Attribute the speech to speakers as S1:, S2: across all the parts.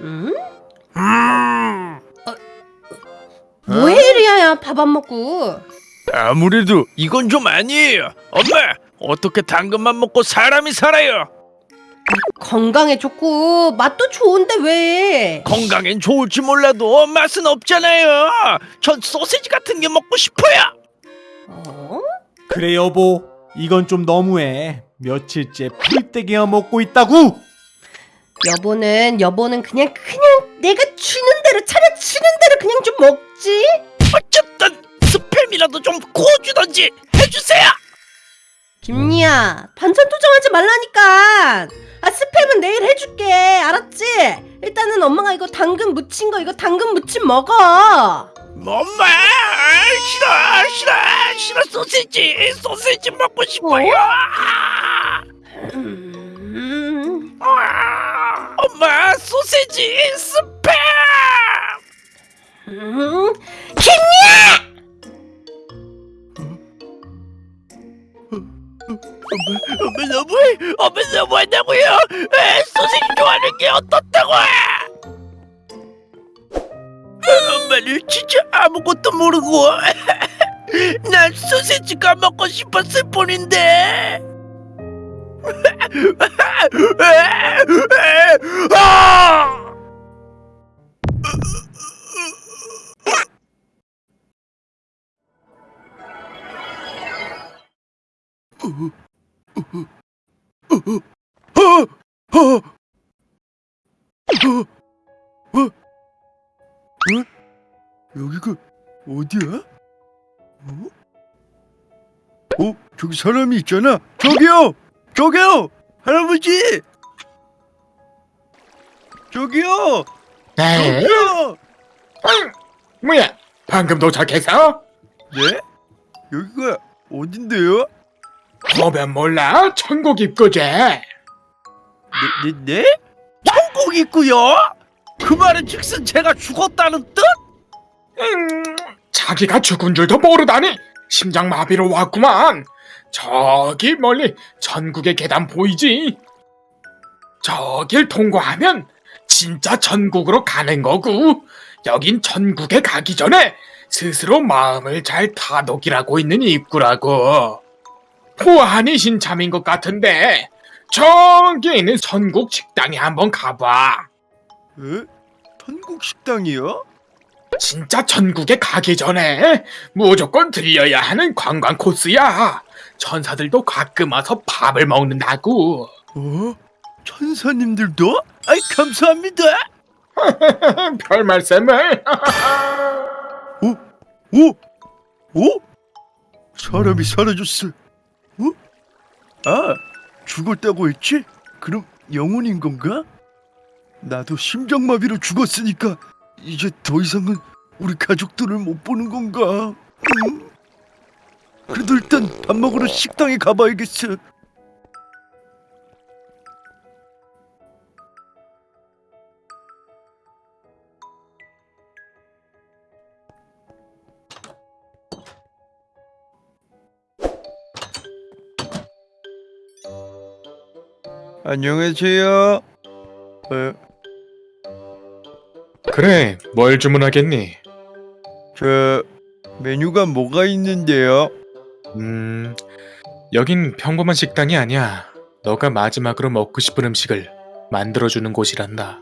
S1: 응? 뭐해 리아야 밥 안 먹고
S2: 아무래도 이건 좀 아니에요. 엄마, 어떻게 당근만 먹고 사람이 살아요?
S1: 건강에 좋고 맛도 좋은데 왜
S2: 건강엔 좋을지 몰라도 맛은 없잖아요. 전 소시지 같은 게 먹고 싶어요.
S1: 어?
S3: 그래 여보 이건 좀 너무해 며칠째 풀떼기만 먹고 있다고
S1: 여보는 여보는 그냥 그냥 내가 주는 대로 차려주는 대로 그냥 좀 먹지
S2: 어쨌든 스팸이라도 좀 구워주던지 해주세요.
S1: 김리야 반찬 투정하지 말라니까 아 스팸은 내일 해줄게 알았지? 일단은 엄마가 이거 당근 무친 거 이거 당근 무침 먹어
S2: 엄마, 싫어, 싫어, 싫어 소시지, 소시지 먹고 싶어요.
S1: 음...
S2: 아, 엄마, 소시지, 스팸.
S1: 음... 김리야!
S2: 엄마 너무해, 엄마 너무한다고요. 에, 소시지 좋아하는 게 어떻다고? 엄마는 진짜 아무것도 모르고 난 소시지가 먹고 싶었을 뿐인데. 아! 어? 여기가 어디야? 어? 어? 저기 사람이 있잖아. 저기요, 저기요, 할아버지. 저기요,
S4: 네?
S2: 저기요.
S4: 응. 뭐야? 방금 도착했어?
S2: 네? 여기가 어딘데요?
S4: 보면 몰라? 천국 입구제.
S2: 네, 네, 네? 천국 있고요. 그 말은 즉슨 제가 죽었다는 뜻?
S4: 음, 자기가 죽은 줄도 모르다니 심장마비로 왔구만. 저기 멀리 천국의 계단 보이지? 저길 통과하면 진짜 천국으로 가는 거고 여긴 천국에 가기 전에 스스로 마음을 잘 다독이라고 있는 입구라고. 보안이 신 참인 것 같은데 저기 있는 선국 식당에 한번 가봐.
S2: 에? 천국 식당이요?
S4: 진짜 천국에 가기 전에 무조건 들려야 하는 관광 코스야. 천사들도 가끔 와서 밥을 먹는다고.
S2: 어? 천사님들도? 아이 감사합니다.
S4: 별 말씀을.
S2: 오? 오? 사람이 사라졌어. 어? 아, 죽었다고 했지? 그럼 영혼인 건가? 나도 심장마비로 죽었으니까 이제 더 이상은 우리 가족들을 못 보는 건가? 음? 그래도 일단 밥 먹으러 식당에 가봐야겠어. 안녕하세요. 어,
S4: 그래, 뭘 주문하겠니?
S2: 저 메뉴가 뭐가 있는데요?
S4: 음, 여긴 평범한 식당이 아니야. 너가 마지막으로 먹고 싶은 음식을 만들어주는 곳이란다.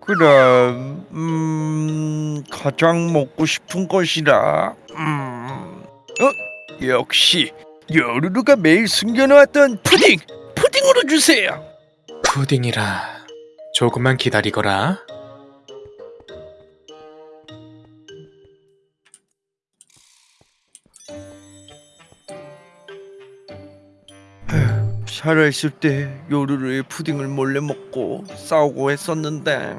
S2: 그럼 음 가장 먹고 싶은 것이라 음 어? 역시 요루루가 매일 숨겨놓았던 푸딩 푸딩으로 주세요
S4: 푸딩이라. 조금만 기다리거라.
S2: 살아있을 때 요루루의 푸딩을 몰래 먹고 싸우고 했었는데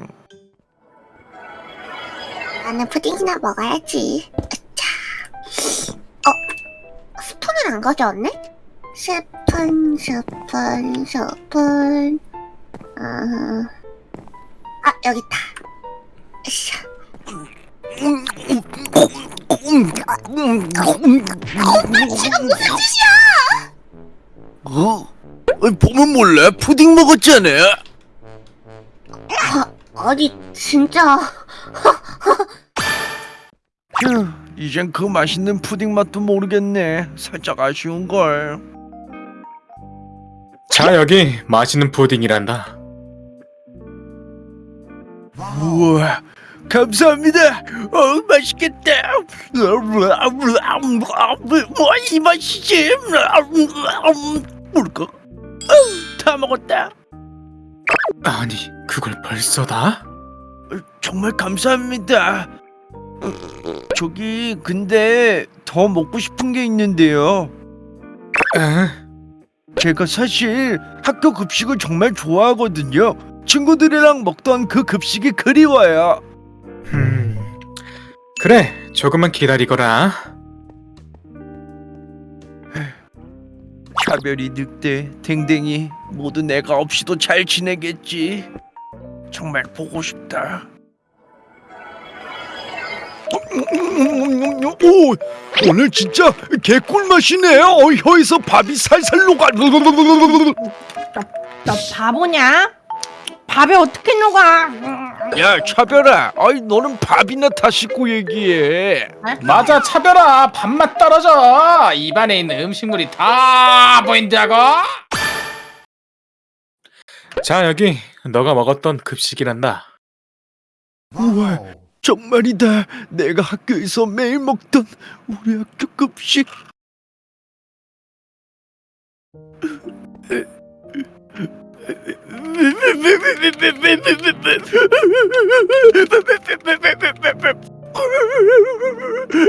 S5: 나는 푸딩이나 먹어야지. 으차. 어? 스푼을 안 가져왔네? 스푼, 스푼, 스푼. 아, 아 여기 있다. 으쌰.
S2: 지금 무슨 짓이야? 어? 어, 보면 몰래 푸딩 먹었잖아.
S5: 아니 진짜
S2: 휴, 이젠 그 맛있는 푸딩 맛도 모르겠네. 살짝 아쉬운 걸.
S4: 자 여기 맛있는 푸딩이란다
S2: 우와, 감사합니다. 어, 맛있겠다. 뭐이 맛이지? 뭘까? 어, 다 먹었다.
S4: 아니 그걸 벌써 다?
S2: 정말 감사합니다. 저기 근데 더 먹고 싶은 게 있는데요.
S4: 에?
S2: 제가 사실 학교 급식을 정말 좋아하거든요. 친구들이랑 먹던 그 급식이 그리워요.
S4: 음 그래 조금만 기다리거라
S2: 차별이 늑대, 댕댕이 모두 내가 없이도 잘 지내겠지. 정말 보고 싶다. 오, 오늘 진짜 개꿀 맛이네요. 어, 혀에서 밥이 살살 녹아.
S1: 너 바보냐? 밥에 어떻게 녹아?
S2: 야, 차별아. 아이, 너는 밥이나 다 씻고 얘기해.
S6: 맞아 차별아 밥맛 떨어져 입안에 있는 음식물이 다 보인다고
S4: 자 여기 너가 먹었던 급식이란다
S2: 우와, 정말이다. 내가 학교에서 매일 먹던 우리 학교 급식.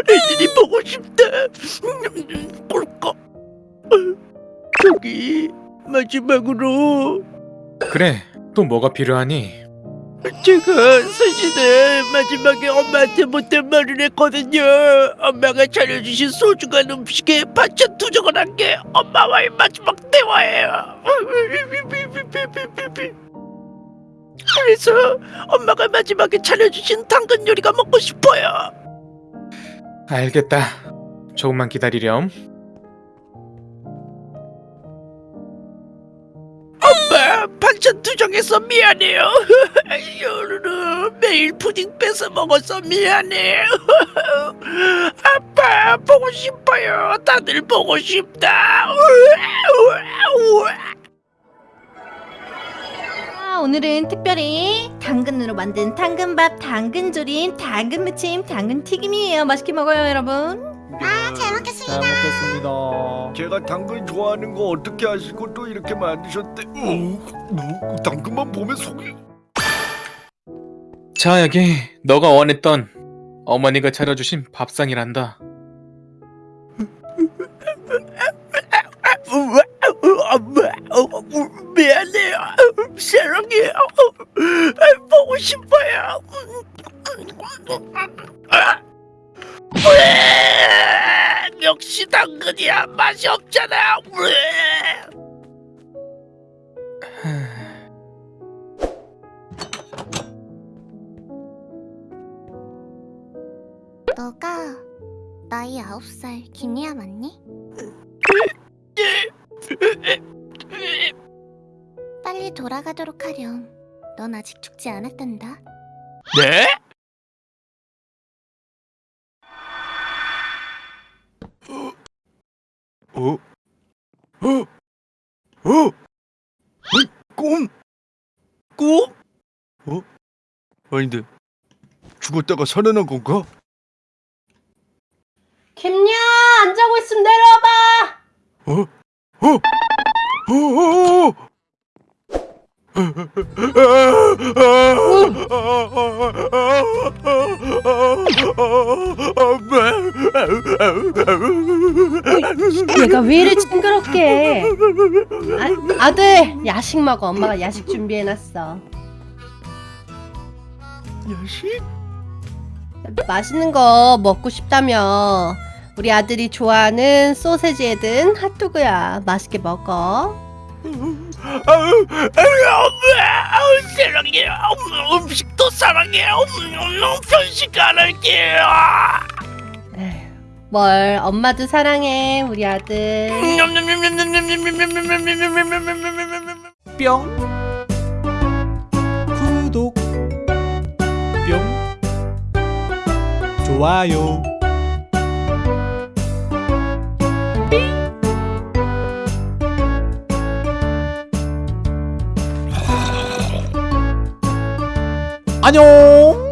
S2: 애들이 보고 싶다. 꿀꺽. 저기 마지막으로
S4: 그래 또 뭐가 필요하니?
S2: 제가 사실은 마지막에 엄마한테 못된 말을 했거든요. 엄마가 차려주신 소중한 음식에 반찬 투정을 한 게 엄마와의 마지막 대화예요. 그래서 엄마가 마지막에 차려주신 당근 요리가 먹고 싶어요.
S4: 알겠다 조금만 기다리렴
S2: 투정해서 미안해요. 매일 푸딩 뺏어 먹어서 미안해요. 아빠 보고 싶어요. 다들 보고 싶다.
S1: 아, 오늘은 특별히 당근으로 만든 당근밥, 당근조림, 당근무침, 당근튀김이에요. 맛있게 먹어요, 여러분.
S5: 아, 잘 먹겠습니다.
S3: 잘 먹겠습니다.
S2: 제가 당근 좋아하는 거 어떻게 아시고 또 이렇게 만드셨대? 어, 당근만 보면 속이
S4: 자 여기 너가 원했던 어머니가 차려주신 밥상이란다
S2: 역시 당근이야 맛이 없잖아
S5: 너가 나이 아홉 살 김리아 맞니? 빨리 돌아가도록 하렴. 넌 아직 죽지 않았단다.
S2: 네? 어? 어이, 꿈? 꿈? 어? 아닌데 죽었다가 살아난 건가?
S1: 김야, 안 자고 있으면 내려와봐.
S2: 어? 어? 어? 어?
S1: 얘가 왜 이래 징그럽게? 아, 아들, 야식 먹어. 엄마가 야식 준비해놨어.
S2: 야식?
S1: 맛있는 거 먹고 싶다며. 우리 아들이 좋아하는 소세지에 든 핫도그야. 맛있게 먹어.
S2: 아우, 아우, 아우, 사랑해요. 음, 음식도 사랑해요. 음, 편식 안 할게요.
S1: 뭘? 엄마도 사랑해 우리 아들.
S3: 뿅. 구독. 뿅. 좋아요. 안녕